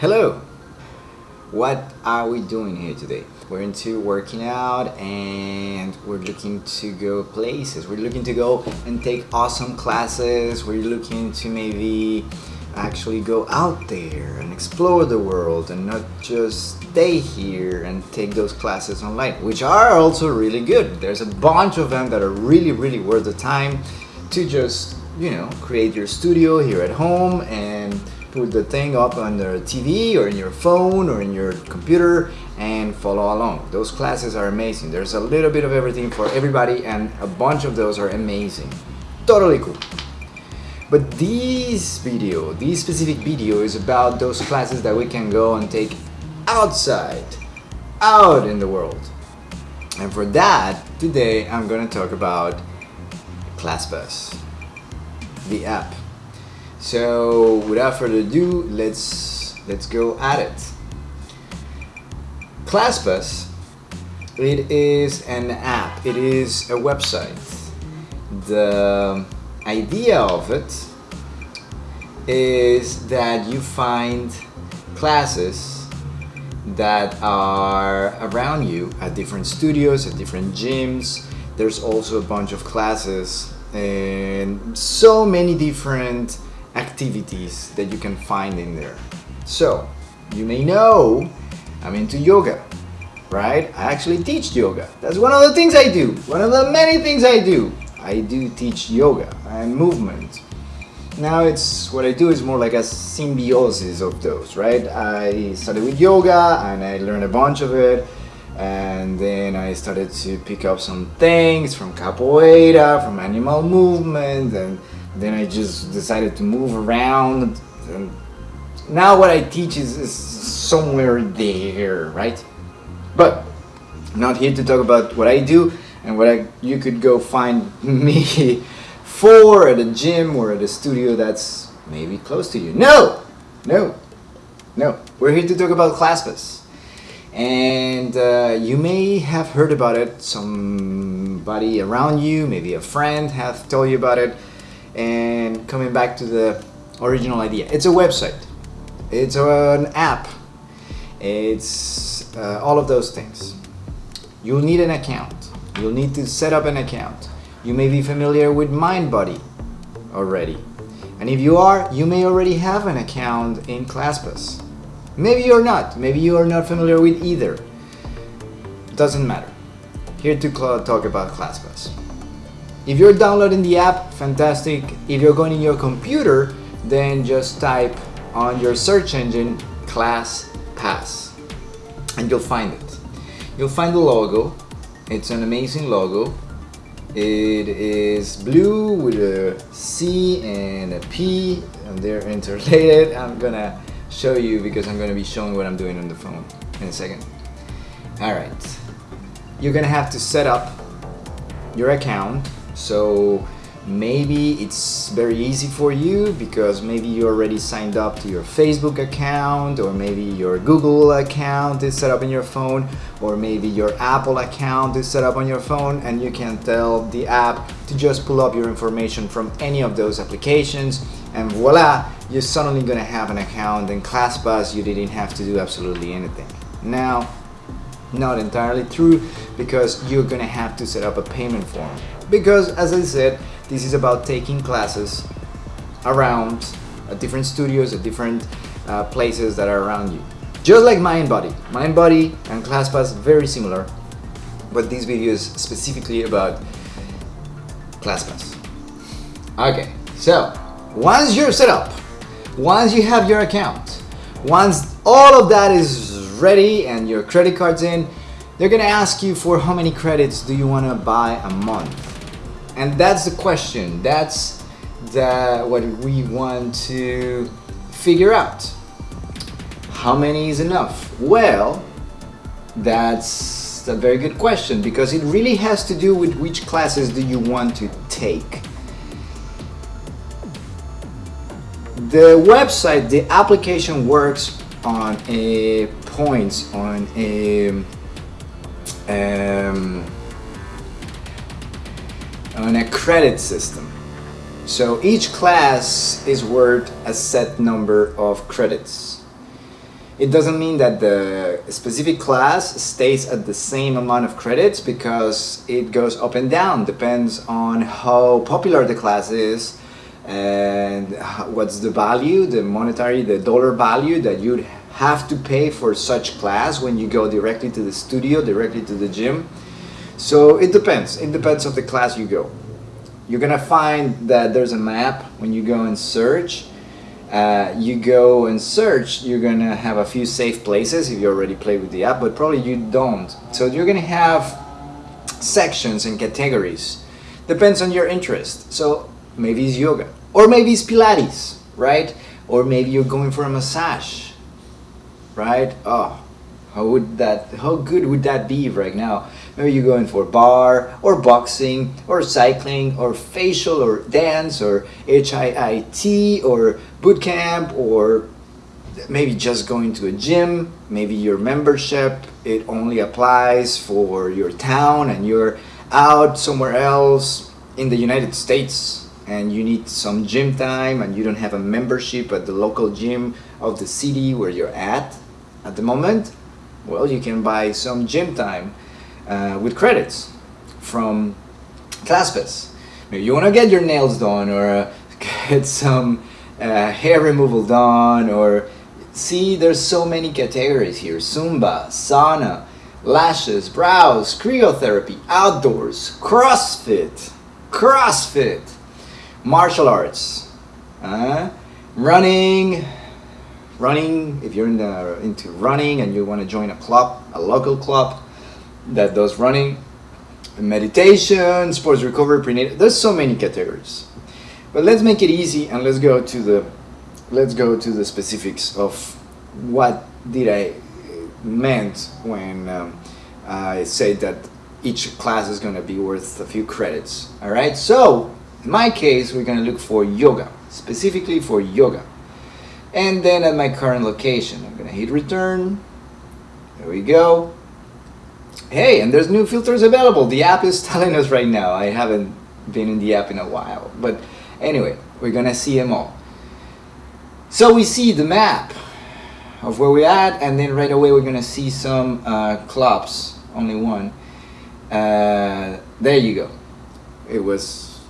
Hello! What are we doing here today? We're into working out and we're looking to go places. We're looking to go and take awesome classes. We're looking to maybe actually go out there and explore the world and not just stay here and take those classes online, which are also really good. There's a bunch of them that are really, really worth the time to just, you know, create your studio here at home and put the thing up on the TV or in your phone or in your computer and follow along. Those classes are amazing. There's a little bit of everything for everybody and a bunch of those are amazing. Totally cool. But this video, this specific video is about those classes that we can go and take outside, out in the world. And for that, today I'm going to talk about ClassPass, the app. So without further ado, let's let's go at it. ClassPass, it is an app, it is a website. The idea of it is that you find classes that are around you at different studios, at different gyms. There's also a bunch of classes and so many different activities that you can find in there. So, you may know I'm into yoga, right? I actually teach yoga. That's one of the things I do. One of the many things I do. I do teach yoga and movement. Now it's what I do is more like a symbiosis of those, right? I started with yoga and I learned a bunch of it and then I started to pick up some things from capoeira, from animal movement and then I just decided to move around and now what I teach is, is somewhere there, right? But not here to talk about what I do and what I, you could go find me for at a gym or at a studio that's maybe close to you. No, no, no. We're here to talk about ClassPass. And uh, you may have heard about it, somebody around you, maybe a friend has told you about it. And coming back to the original idea, it's a website, it's an app, it's uh, all of those things. You'll need an account You'll need to set up an account. You may be familiar with MindBody already. And if you are, you may already have an account in ClassPass. Maybe you're not. Maybe you are not familiar with either. Doesn't matter. Here to talk about ClassPass. If you're downloading the app, fantastic. If you're going in your computer, then just type on your search engine class pass and you'll find it. You'll find the logo it's an amazing logo. It is blue with a C and a P and they're interrelated. I'm gonna show you because I'm gonna be showing what I'm doing on the phone in a second. Alright, you're gonna have to set up your account so maybe it's very easy for you because maybe you already signed up to your Facebook account or maybe your Google account is set up in your phone or maybe your Apple account is set up on your phone and you can tell the app to just pull up your information from any of those applications and voila you're suddenly gonna have an account in ClassPass. You didn't have to do absolutely anything. Now not entirely true because you're gonna have to set up a payment form because as I said this is about taking classes around at different studios, at different uh, places that are around you. Just like MindBody. MindBody and ClassPass very similar, but this video is specifically about ClassPass. Okay, so once you're set up, once you have your account, once all of that is ready and your credit card's in, they're gonna ask you for how many credits do you wanna buy a month. And that's the question. That's the, what we want to figure out. How many is enough? Well, that's a very good question because it really has to do with which classes do you want to take. The website, the application works on a points, on a um, on a credit system. So each class is worth a set number of credits. It doesn't mean that the specific class stays at the same amount of credits because it goes up and down, depends on how popular the class is and what's the value, the monetary, the dollar value that you'd have to pay for such class when you go directly to the studio, directly to the gym. So it depends, it depends of the class you go. You're gonna find that there's a map when you go and search uh, you go and search, you're gonna have a few safe places if you already play with the app, but probably you don't. So you're gonna have sections and categories. Depends on your interest. So maybe it's yoga, or maybe it's Pilates, right? Or maybe you're going for a massage, right? Oh, how would that, how good would that be right now? Maybe you're going for barre or boxing or cycling or facial or dance or HIIT or boot camp or maybe just going to a gym. Maybe your membership, it only applies for your town and you're out somewhere else in the United States and you need some gym time and you don't have a membership at the local gym of the city where you're at at the moment, well, you can buy some gym time uh, with credits from ClassPass. Maybe you want to get your nails done or uh, get some uh, hair removal done or see there's so many categories here. Zumba, sauna, lashes, brows, cryotherapy, outdoors, CrossFit, CrossFit, martial arts, uh, running, running, if you're in the, into running and you want to join a club, a local club, that does running, meditation, sports recovery, prenatal. There's so many categories. But let's make it easy and let's go to the let's go to the specifics of what did I meant when um, I said that each class is going to be worth a few credits. All right. So in my case, we're going to look for yoga, specifically for yoga. And then at my current location, I'm going to hit return. There we go. Hey, and there's new filters available. The app is telling us right now. I haven't been in the app in a while. But anyway, we're gonna see them all. So we see the map of where we're at and then right away we're gonna see some uh, clubs, only one. Uh, there you go. It was,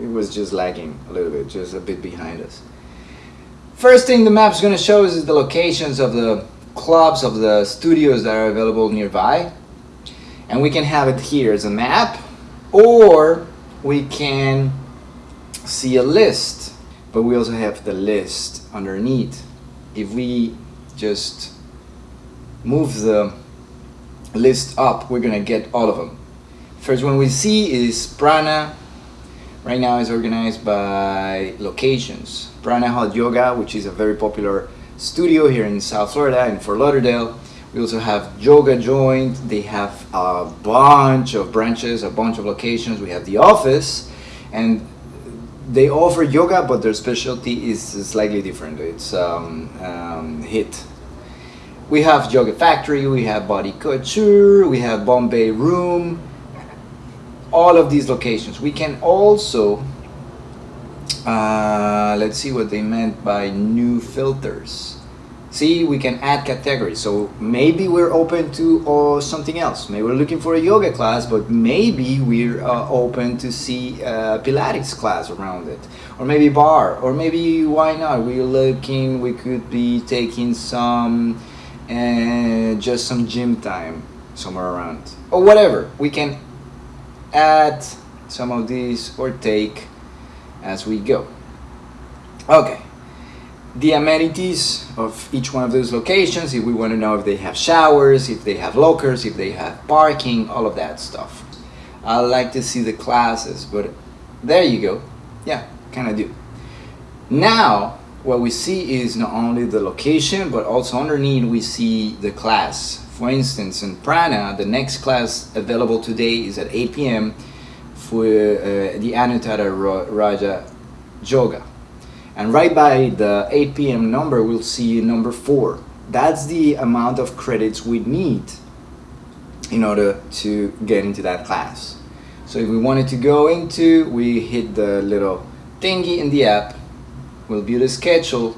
it was just lagging a little bit, just a bit behind us. First thing the map's gonna show is the locations of the clubs of the studios that are available nearby and we can have it here as a map or we can see a list. But we also have the list underneath. If we just move the list up we're gonna get all of them. First one we see is Prana. Right now is organized by locations. Prana Hot Yoga which is a very popular studio here in South Florida in Fort Lauderdale we also have Yoga Joint. They have a bunch of branches, a bunch of locations. We have the office, and they offer yoga, but their specialty is slightly different. It's um, um, HIIT. We have Yoga Factory, we have Body Couture, we have Bombay Room, all of these locations. We can also, uh, let's see what they meant by new filters see we can add categories. So maybe we're open to uh, something else. Maybe we're looking for a yoga class but maybe we're uh, open to see a pilates class around it. Or maybe barre. Or maybe why not? We're looking we could be taking some uh, just some gym time somewhere around. Or whatever. We can add some of these or take as we go. Okay the amenities of each one of those locations if we want to know if they have showers if they have lockers if they have parking all of that stuff. I like to see the classes but there you go. Yeah kind of do. Now what we see is not only the location but also underneath we see the class. For instance in Prana the next class available today is at 8 p.m. for uh, the Anuttara Raja Yoga and right by the 8 p.m. number, we'll see number four. That's the amount of credits we need in order to get into that class. So if we wanted to go into, we hit the little thingy in the app, we'll view the schedule,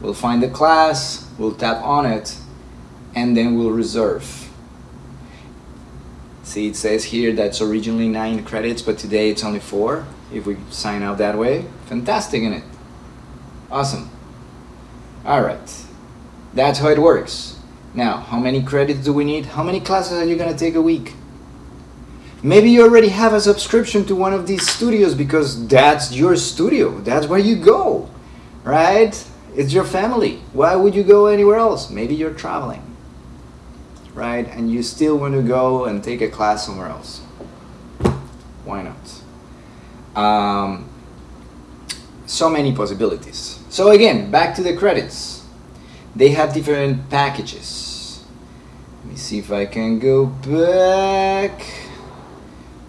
We'll find the class, we'll tap on it, and then we'll reserve. See, it says here that's originally nine credits, but today it's only four. If we sign up that way, fantastic in it. Awesome. All right, that's how it works. Now, how many credits do we need? How many classes are you gonna take a week? Maybe you already have a subscription to one of these studios because that's your studio. That's where you go, right? It's your family. Why would you go anywhere else? Maybe you're traveling, right? And you still want to go and take a class somewhere else. Why not? Um, so many possibilities. So again, back to the credits. They have different packages. Let me see if I can go back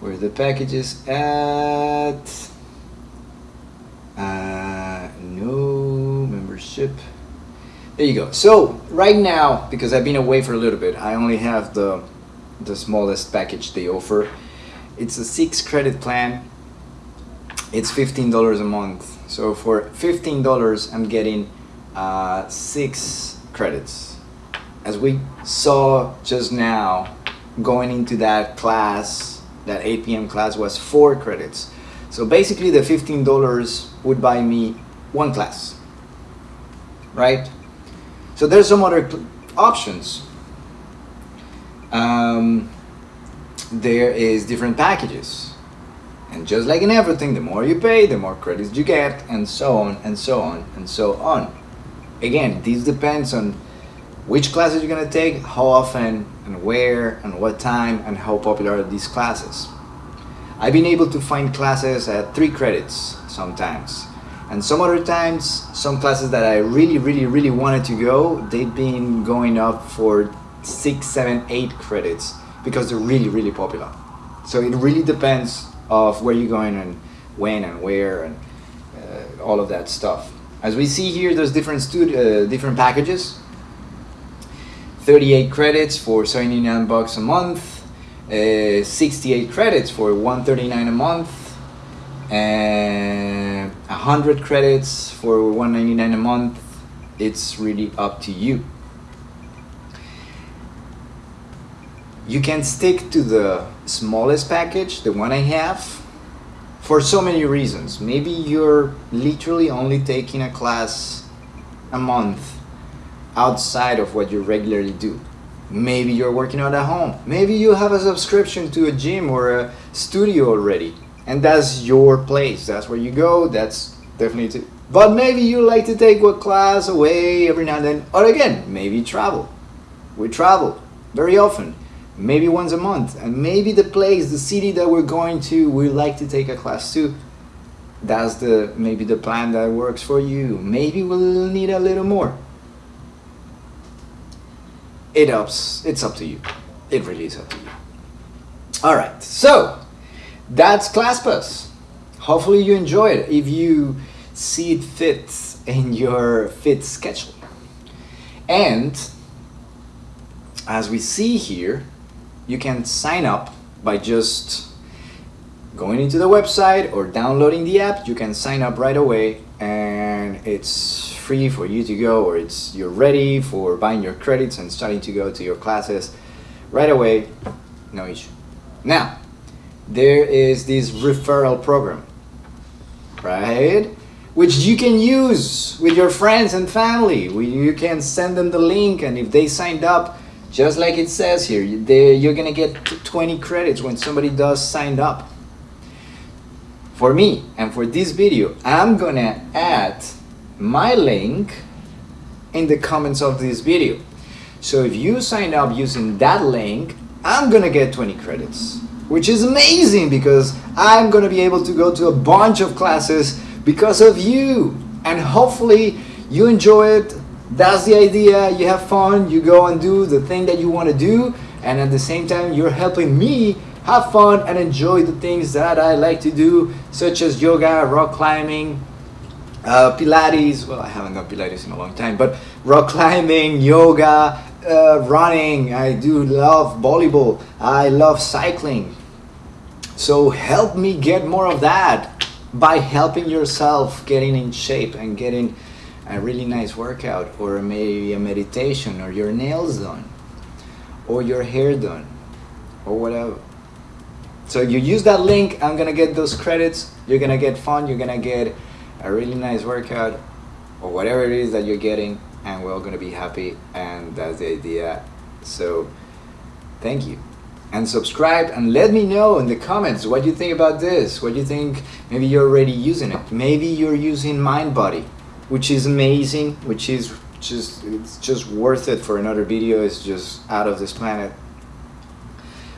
where the package is at. Uh, no membership. There you go. So right now, because I've been away for a little bit, I only have the the smallest package they offer. It's a six credit plan. It's fifteen dollars a month. So for fifteen dollars, I'm getting uh, six credits. As we saw just now, going into that class that 8 p.m. class was four credits. So basically the $15 would buy me one class, right? So there's some other options. Um, there is different packages. And just like in everything, the more you pay, the more credits you get, and so on, and so on, and so on. Again, this depends on which classes you're gonna take, how often, and where, and what time, and how popular are these classes. I've been able to find classes at three credits sometimes. And some other times, some classes that I really, really, really wanted to go, they've been going up for six, seven, eight credits because they're really, really popular. So it really depends of where you're going and when and where and uh, all of that stuff. As we see here, there's different uh, different packages 38 credits for 79 bucks a month, uh, 68 credits for 139 a month, and 100 credits for 199 a month. It's really up to you. You can stick to the smallest package, the one I have, for so many reasons. Maybe you're literally only taking a class a month outside of what you regularly do. Maybe you're working out at home. Maybe you have a subscription to a gym or a studio already. And that's your place. That's where you go. That's definitely. But maybe you like to take a class away every now and then. Or again, maybe travel. We travel very often. Maybe once a month. And maybe the place, the city that we're going to, we like to take a class too. That's the maybe the plan that works for you. Maybe we'll need a little more it ups it's up to you it really is up to you all right so that's ClassPass hopefully you enjoy it if you see it fits in your fit schedule and as we see here you can sign up by just going into the website or downloading the app. You can sign up right away and it's free for you to go or it's you're ready for buying your credits and starting to go to your classes right away. No issue. Now there is this referral program right? Which you can use with your friends and family. You can send them the link and if they signed up just like it says here you're gonna get 20 credits when somebody does sign up. For me and for this video I'm gonna add my link in the comments of this video. So if you sign up using that link I'm gonna get 20 credits which is amazing because I'm gonna be able to go to a bunch of classes because of you. And hopefully you enjoy it that's the idea you have fun you go and do the thing that you want to do and at the same time you're helping me have fun and enjoy the things that I like to do, such as yoga, rock climbing, uh, Pilates. Well, I haven't done Pilates in a long time, but rock climbing, yoga, uh, running. I do love volleyball. I love cycling. So help me get more of that by helping yourself getting in shape and getting a really nice workout or maybe a meditation or your nails done or your hair done or whatever. So you use that link, I'm gonna get those credits, you're gonna get fun, you're gonna get a really nice workout or whatever it is that you're getting and we're all gonna be happy and that's the idea. So thank you. And subscribe and let me know in the comments what you think about this. What do you think maybe you're already using it. Maybe you're using MindBody, which is amazing, which is just it's just worth it for another video. It's just out of this planet.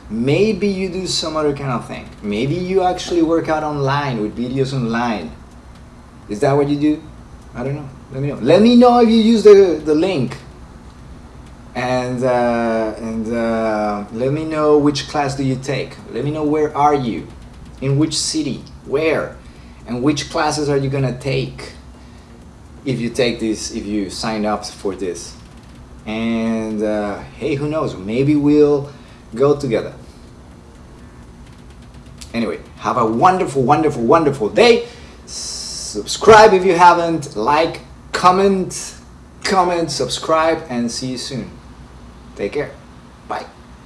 Maybe you do some other kind of thing. Maybe you actually work out online with videos online. Is that what you do? I don't know. Let me know. Let me know if you use the, the link. And, uh, and uh, let me know which class do you take. Let me know where are you? In which city? Where? And which classes are you gonna take? If you take this, if you sign up for this. And uh, hey, who knows? Maybe we'll go together. Anyway, have a wonderful, wonderful, wonderful day. Subscribe if you haven't. Like, comment, comment, subscribe, and see you soon. Take care.